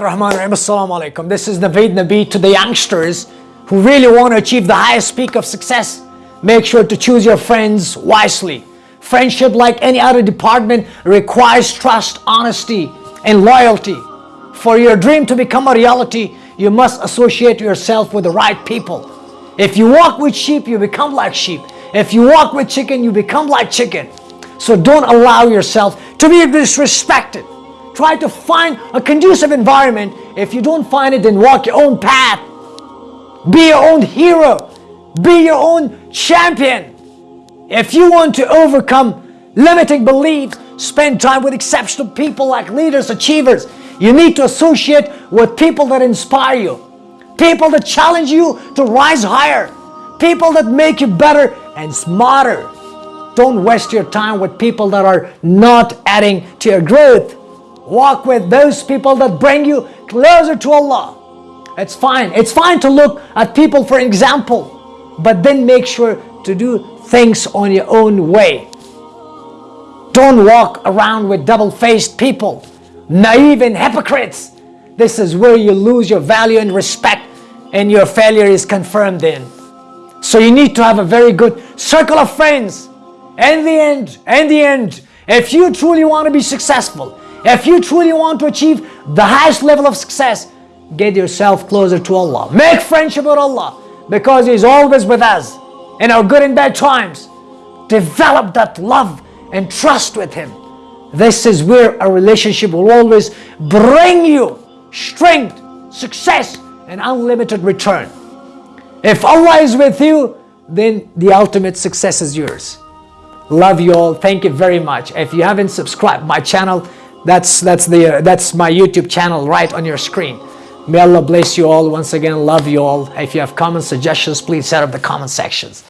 Rahman Rahim Assalamu alaikum. This is Naveed Nabi to the youngsters who really want to achieve the highest peak of success. Make sure to choose your friends wisely. Friendship, like any other department, requires trust, honesty, and loyalty. For your dream to become a reality, you must associate yourself with the right people. If you walk with sheep, you become like sheep. If you walk with chicken, you become like chicken. So don't allow yourself to be disrespected. Try to find a conducive environment. If you don't find it, then walk your own path. Be your own hero. Be your own champion. If you want to overcome limiting beliefs, spend time with exceptional people like leaders, achievers. You need to associate with people that inspire you. People that challenge you to rise higher. People that make you better and smarter. Don't waste your time with people that are not adding to your growth. Walk with those people that bring you closer to Allah. It's fine. It's fine to look at people for example, but then make sure to do things on your own way. Don't walk around with double-faced people, naive and hypocrites. This is where you lose your value and respect and your failure is confirmed then. So you need to have a very good circle of friends. In the end, in the end, if you truly want to be successful, if you truly want to achieve the highest level of success, get yourself closer to Allah. Make friendship with Allah because He's always with us in our good and bad times. Develop that love and trust with Him. This is where a relationship will always bring you strength, success, and unlimited return. If Allah is with you, then the ultimate success is yours. Love you all. Thank you very much. If you haven't subscribed my channel, that's that's the uh, that's my YouTube channel right on your screen. May Allah bless you all. Once again, love you all. If you have comments, suggestions, please set up the comment sections.